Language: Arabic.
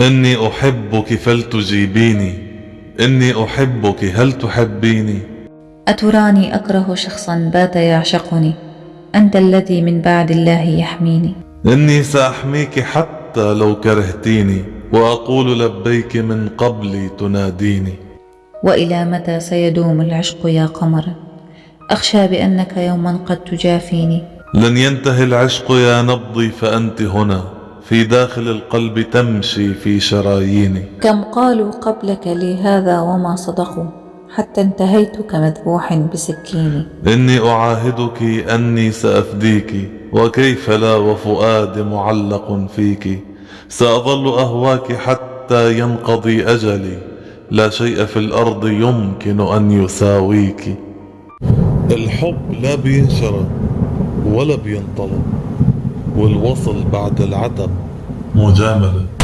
إني أحبك فلتجيبيني. إني أحبك هل تحبيني؟ أتراني أكره شخصا بات يعشقني. أنت الذي من بعد الله يحميني. إني سأحميك حتى لو كرهتيني وأقول لبيك من قبل تناديني. وإلى متى سيدوم العشق يا قمر؟ أخشى بأنك يوما قد تجافيني. لن ينتهي العشق يا نبضي فأنت هنا. في داخل القلب تمشي في شراييني. كم قالوا قبلك لي هذا وما صدقوا؟ حتى انتهيت كمذبوح بسكيني. إني أعاهدك أني سأفديك وكيف لا وفؤاد معلق فيك؟ سأظل أهواك حتى ينقضي أجلي. لا شيء في الأرض يمكن أن يساويك. الحب لا بينشرى ولا بينطلب والوصل بعد العتب. مجاملة.